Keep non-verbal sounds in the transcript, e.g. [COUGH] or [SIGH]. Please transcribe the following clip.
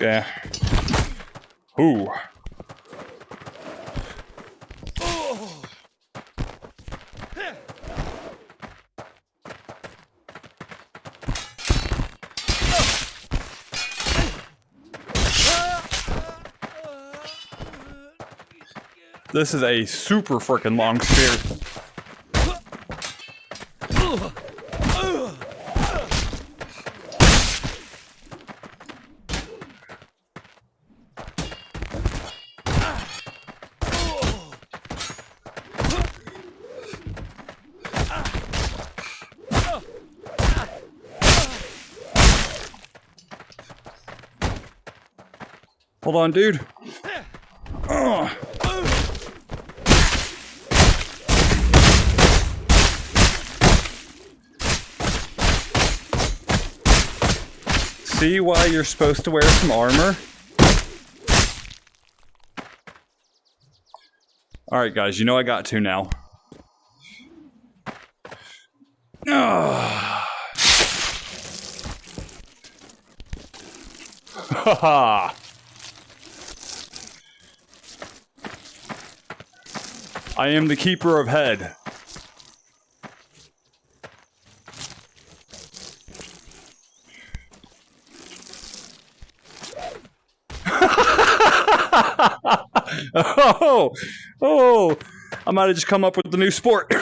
Yeah. Ooh. This is a super freaking long spear. Hold on, dude. See why you're supposed to wear some armor? Alright guys, you know I got to now. Haha. [SIGHS] [LAUGHS] I am the keeper of head. oh, oh, I might have just come up with the new sport. [LAUGHS]